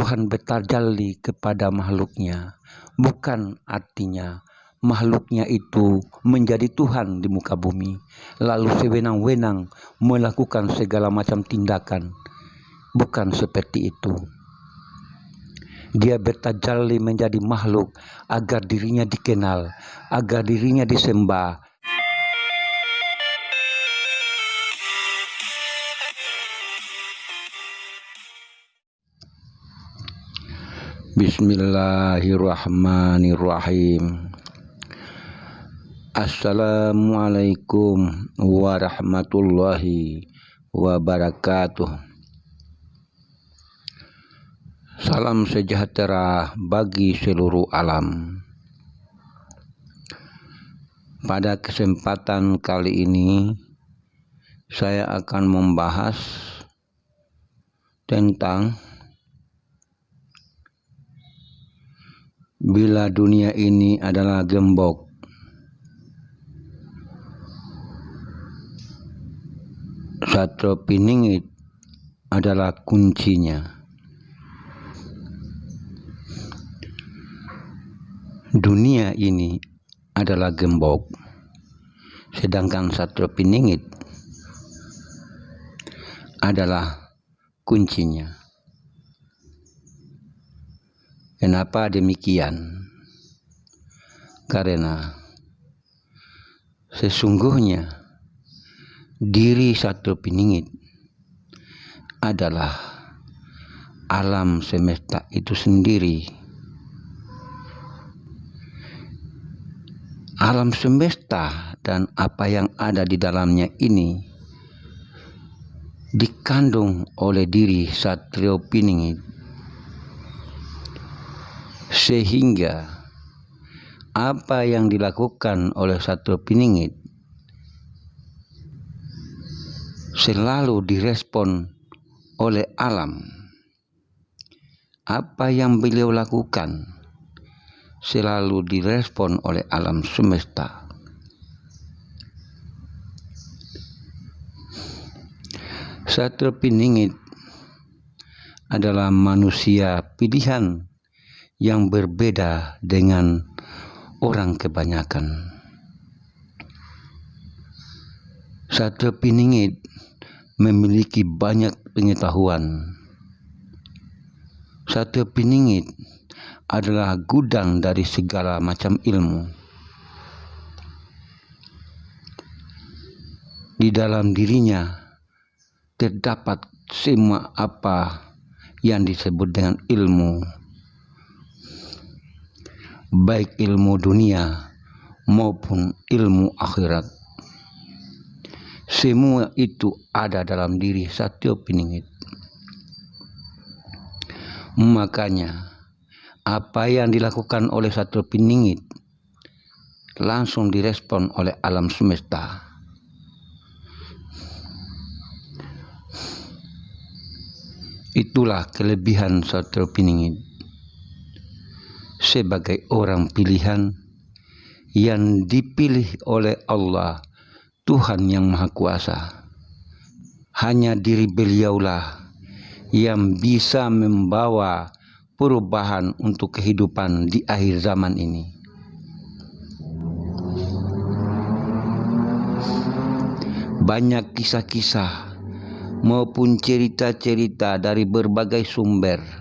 Tuhan bertajalli kepada makhluknya. Bukan artinya makhluknya itu menjadi Tuhan di muka bumi. Lalu sewenang-wenang melakukan segala macam tindakan. Bukan seperti itu. Dia bertajalli menjadi makhluk agar dirinya dikenal agar dirinya disembah Bismillahirrahmanirrahim. Assalamualaikum warahmatullahi wabarakatuh. Salam sejahtera bagi seluruh alam. Pada kesempatan kali ini Saya akan membahas Tentang bila dunia ini adalah gembok. Satu piningit adalah kuncinya. Dunia ini adalah gembok, sedangkan satu piningit adalah kuncinya. Kenapa demikian? Karena sesungguhnya diri satu piningit adalah alam semesta itu sendiri. Alam semesta dan apa yang ada di dalamnya ini dikandung oleh diri Satrio Piningit sehingga apa yang dilakukan oleh satu piningit selalu direspon oleh alam. Apa yang beliau lakukan selalu direspon oleh alam semesta. Satu piningit adalah manusia pilihan yang berbeda dengan orang kebanyakan. Satu piningit memiliki banyak pengetahuan. Satu piningit adalah gudang dari segala macam ilmu. Di dalam dirinya terdapat semua apa yang disebut dengan ilmu baik ilmu dunia maupun ilmu akhirat. Semua itu ada dalam diri Satyo Piningit. Makanya apa yang dilakukan oleh Satyo Piningit langsung direspon oleh alam semesta. Itulah kelebihan Satyo Piningit sebagai orang pilihan yang dipilih oleh Allah Tuhan yang Maha Kuasa. Hanya diri beliaulah yang bisa membawa perubahan untuk kehidupan di akhir zaman ini. Banyak kisah-kisah maupun cerita-cerita dari berbagai sumber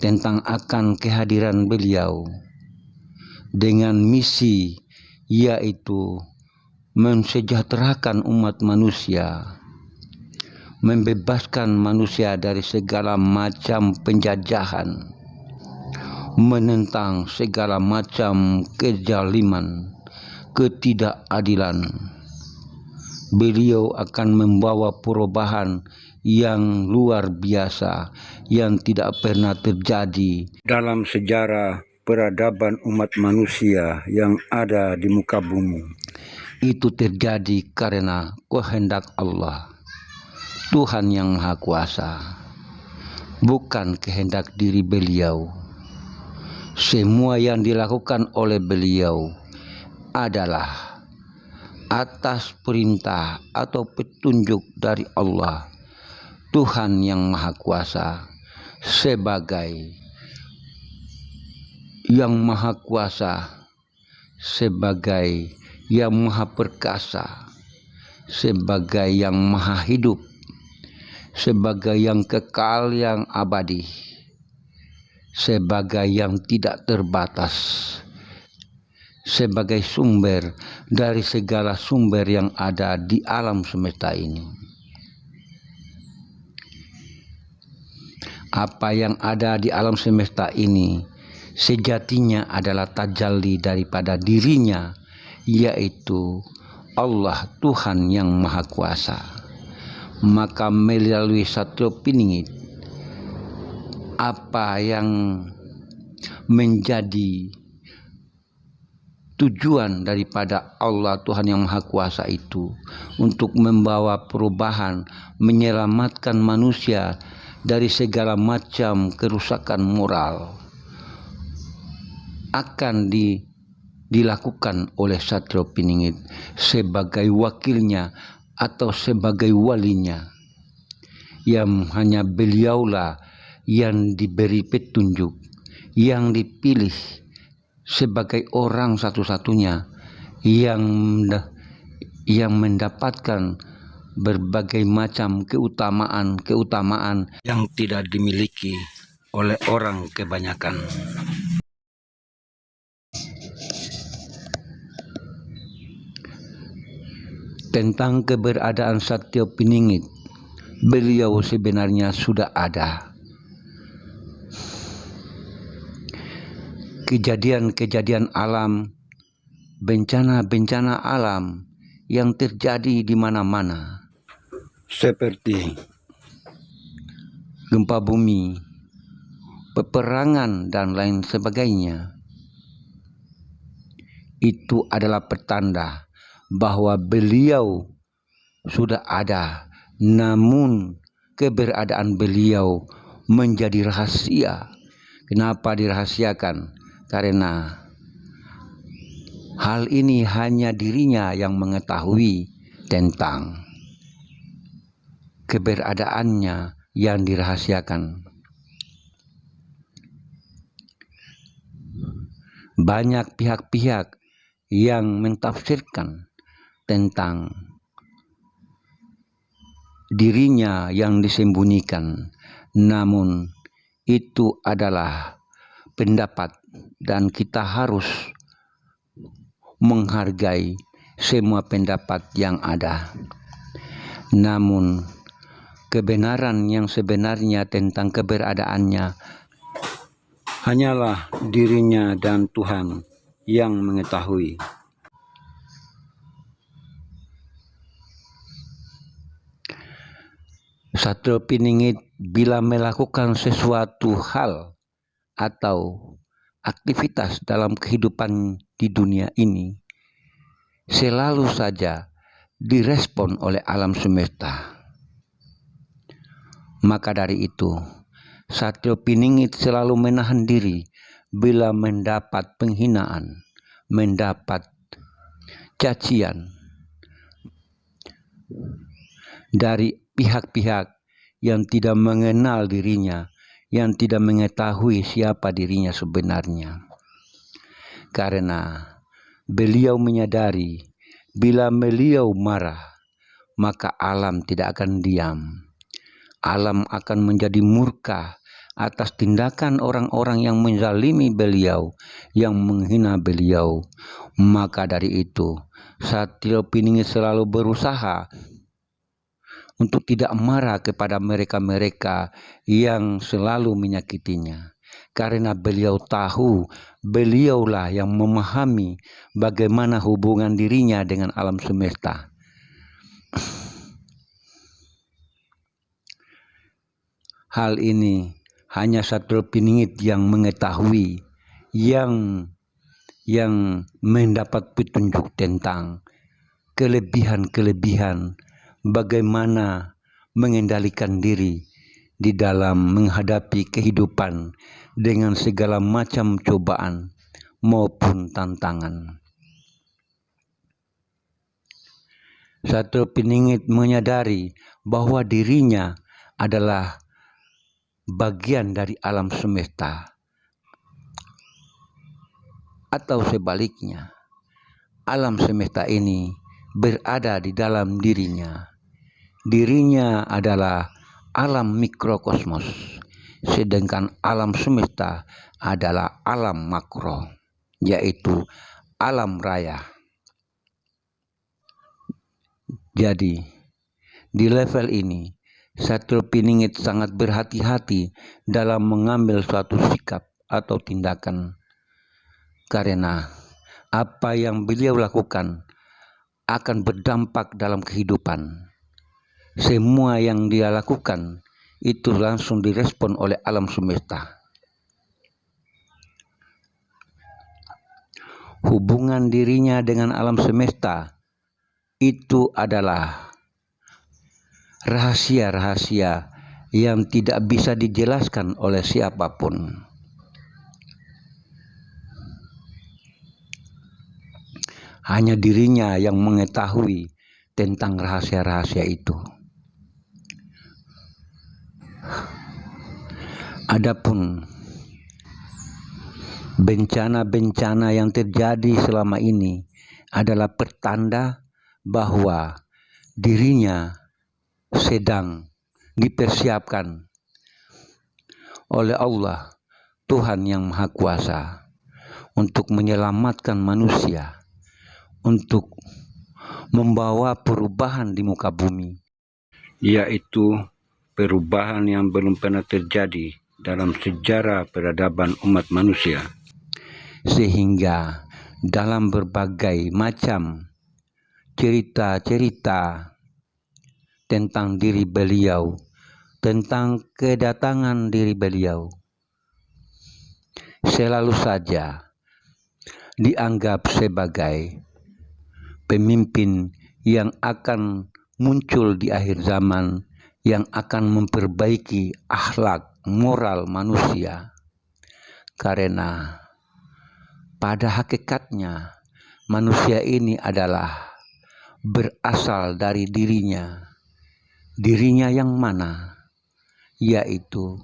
tentang akan kehadiran beliau dengan misi yaitu mensejahterakan umat manusia membebaskan manusia dari segala macam penjajahan menentang segala macam kezaliman ketidakadilan. Beliau akan membawa perubahan yang luar biasa yang tidak pernah terjadi dalam sejarah peradaban umat manusia yang ada di muka bumi. Itu terjadi karena kehendak Allah, Tuhan yang Maha Kuasa, bukan kehendak diri beliau. Semua yang dilakukan oleh beliau adalah atas perintah atau petunjuk dari Allah Tuhan yang Maha Kuasa, sebagai yang maha kuasa, sebagai yang maha perkasa, sebagai yang maha hidup, sebagai yang kekal yang abadi, sebagai yang tidak terbatas, sebagai sumber dari segala sumber yang ada di alam semesta ini. Apa yang ada di alam semesta ini sejatinya adalah tajalli daripada dirinya, yaitu Allah Tuhan yang Maha Kuasa. Maka melalui satu piningit, apa yang menjadi tujuan daripada Allah Tuhan yang Maha Kuasa itu untuk membawa perubahan, menyelamatkan manusia dari segala macam kerusakan moral akan di, dilakukan oleh Satrio Piningit sebagai wakilnya atau sebagai walinya. Yang hanya beliaulah yang diberi petunjuk yang dipilih sebagai orang satu-satunya yang yang mendapatkan berbagai macam keutamaan-keutamaan yang tidak dimiliki oleh orang kebanyakan. Tentang keberadaan Satyo Piningit, beliau sebenarnya sudah ada kejadian-kejadian alam, bencana-bencana alam yang terjadi di mana-mana. Seperti gempa bumi, peperangan, dan lain sebagainya. Itu adalah pertanda bahwa beliau sudah ada, namun keberadaan beliau menjadi rahasia. Kenapa dirahasiakan? karena hal ini hanya dirinya yang mengetahui tentang keberadaannya yang dirahasiakan. Banyak pihak-pihak yang mentafsirkan tentang dirinya yang disembunyikan, namun itu adalah pendapat dan kita harus menghargai semua pendapat yang ada. Namun kebenaran yang sebenarnya tentang keberadaannya hanyalah dirinya dan Tuhan yang mengetahui. Satu piningit bila melakukan sesuatu hal atau aktivitas dalam kehidupan di dunia ini selalu saja direspon oleh alam semesta. Maka dari itu, Satrio Piningit selalu menahan diri bila mendapat penghinaan, mendapat cacian dari pihak-pihak yang tidak mengenal dirinya yang tidak mengetahui siapa dirinya sebenarnya. Karena beliau menyadari bila beliau marah, maka alam tidak akan diam. Alam akan menjadi murka atas tindakan orang-orang yang menzalimi beliau, yang menghina beliau. Maka dari itu, Satrio Piningit selalu berusaha untuk tidak marah kepada mereka-mereka yang selalu menyakitinya. Karena beliau tahu beliaulah yang memahami bagaimana hubungan dirinya dengan alam semesta. Hal ini hanya satu piningit yang mengetahui, yang yang mendapat petunjuk tentang kelebihan-kelebihan bagaimana mengendalikan diri di dalam menghadapi kehidupan dengan segala macam cobaan maupun tantangan. Satu peningit menyadari bahwa dirinya adalah bagian dari alam semesta atau sebaliknya. Alam semesta ini berada di dalam dirinya. Dirinya adalah alam mikrokosmos sedangkan alam semesta adalah alam makro yaitu alam raya. Jadi di level ini satu Piningit sangat berhati-hati dalam mengambil suatu sikap atau tindakan karena apa yang beliau lakukan akan berdampak dalam kehidupan. Semua yang dia lakukan itu langsung direspon oleh alam semesta. Hubungan dirinya dengan alam semesta itu adalah rahasia-rahasia yang tidak bisa dijelaskan oleh siapa pun. Hanya dirinya yang mengetahui tentang rahasia-rahasia itu. Adapun bencana-bencana yang terjadi selama ini adalah pertanda bahwa dirinya sedang dipersiapkan oleh Allah Tuhan yang Maha Kuasa untuk menyelamatkan manusia untuk membawa perubahan di muka bumi yaitu perubahan yang belum pernah terjadi dalam sejarah peradaban umat manusia. Sehingga dalam berbagai macam cerita-cerita tentang diri beliau, tentang kedatangan diri beliau. Selalu saja dianggap sebagai pemimpin yang akan muncul di akhir zaman yang akan memperbaiki akhlak moral manusia karena pada hakikatnya manusia ini adalah berasal dari dirinya dirinya yang mana? Yaitu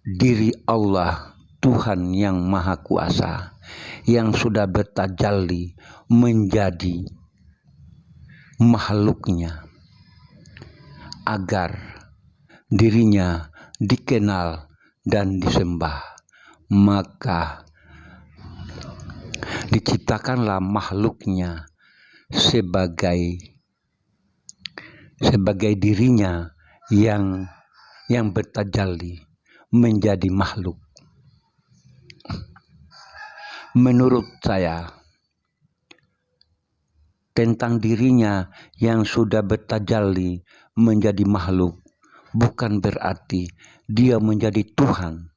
diri Allah Tuhan yang Maha Kuasa yang sudah bertajalli menjadi makhluknya agar dirinya dikenal dan disembah. Maka diciptakanlah makhluknya sebagai sebagai dirinya yang yang bertajalli menjadi makhluk. Menurut saya tentang dirinya yang sudah bertajalli menjadi makhluk bukan berarti dia menjadi Tuhan.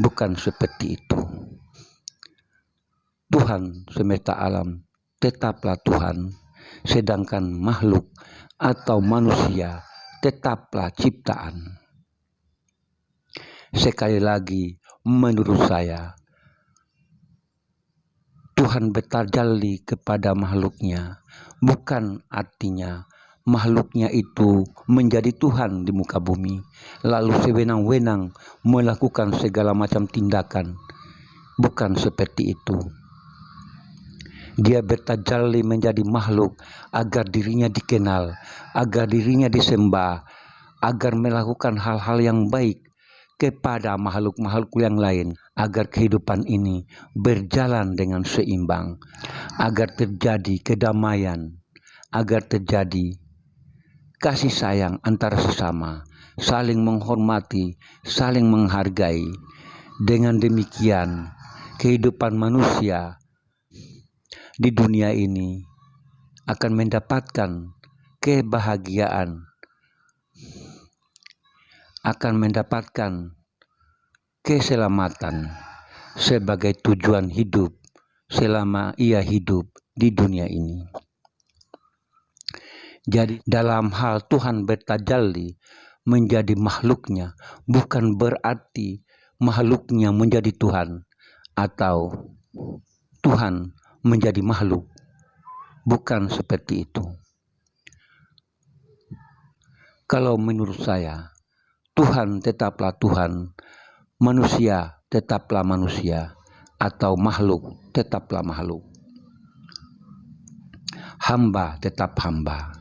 Bukan seperti itu. Tuhan semesta alam tetaplah Tuhan, sedangkan makhluk atau manusia tetaplah ciptaan. Sekali lagi, menurut saya, Tuhan bertajalli kepada makhluknya, bukan artinya makhluknya itu menjadi Tuhan di muka bumi, lalu sewenang-wenang melakukan segala macam tindakan. Bukan seperti itu. Dia bertajalli menjadi makhluk agar dirinya dikenal, agar dirinya disembah, agar melakukan hal-hal yang baik kepada makhluk-makhluk yang lain, agar kehidupan ini berjalan dengan seimbang, agar terjadi kedamaian, agar terjadi kasih sayang antara sesama, saling menghormati, saling menghargai. Dengan demikian, kehidupan manusia di dunia ini akan mendapatkan kebahagiaan, akan mendapatkan keselamatan sebagai tujuan hidup selama ia hidup di dunia ini. Jadi dalam hal Tuhan bertajalli menjadi makhluknya bukan berarti makhluknya menjadi Tuhan atau Tuhan menjadi makhluk. Bukan seperti itu. Kalau menurut saya, Tuhan tetaplah Tuhan, manusia tetaplah manusia, atau makhluk tetaplah makhluk. Hamba tetap hamba.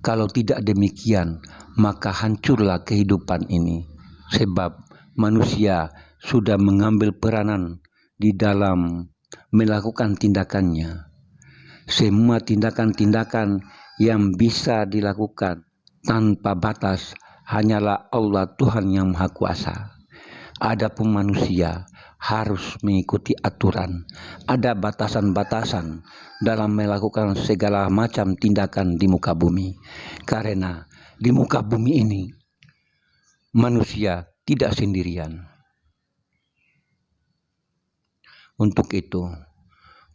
Kalau tidak demikian, maka hancurlah kehidupan ini, sebab manusia sudah mengambil peranan di dalam melakukan tindakannya. Semua tindakan-tindakan yang bisa dilakukan tanpa batas hanyalah Allah Tuhan yang Maha Kuasa. Adapun manusia harus mengikuti aturan. Ada batasan-batasan dalam melakukan segala macam tindakan di muka bumi. Karena di muka bumi ini manusia tidak sendirian. Untuk itu,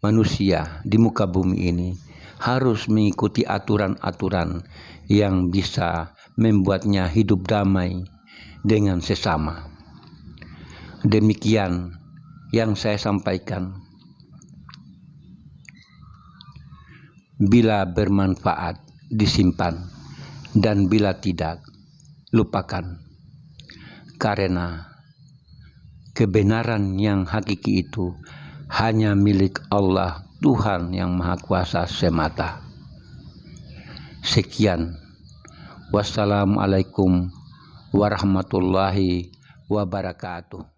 manusia di muka bumi ini harus mengikuti aturan-aturan yang bisa membuatnya hidup damai dengan sesama. Demikian yang saya sampaikan. Bila bermanfaat, disimpan, dan bila tidak, lupakan. Karena kebenaran yang hakiki itu hanya milik Allah Tuhan yang Maha Kuasa semata. Sekian. Wassalamualaikum warahmatullahi wabarakatuh.